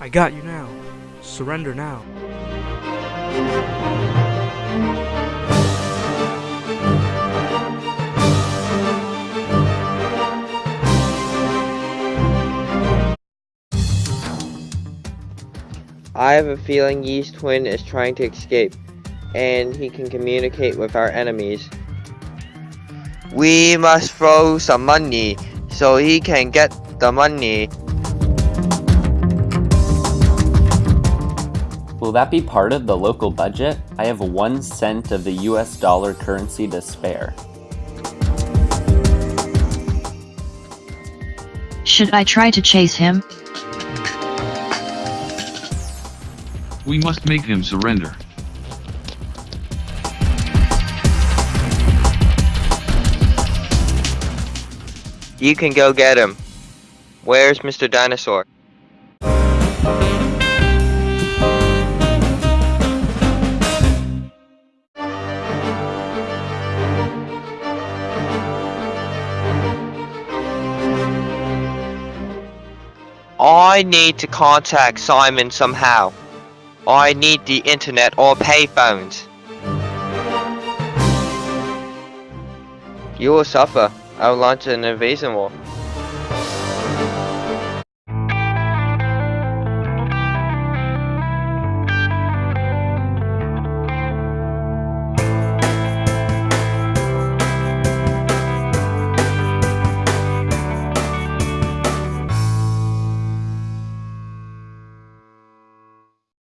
I got you now. Surrender now. I have a feeling Yeast Twin is trying to escape, and he can communicate with our enemies. We must throw some money so he can get the money. Will that be part of the local budget? I have one cent of the US dollar currency to spare. Should I try to chase him? We must make him surrender. You can go get him. Where's Mr. Dinosaur? I need to contact Simon somehow. I need the internet or payphones. You will suffer. I will launch an invasion war.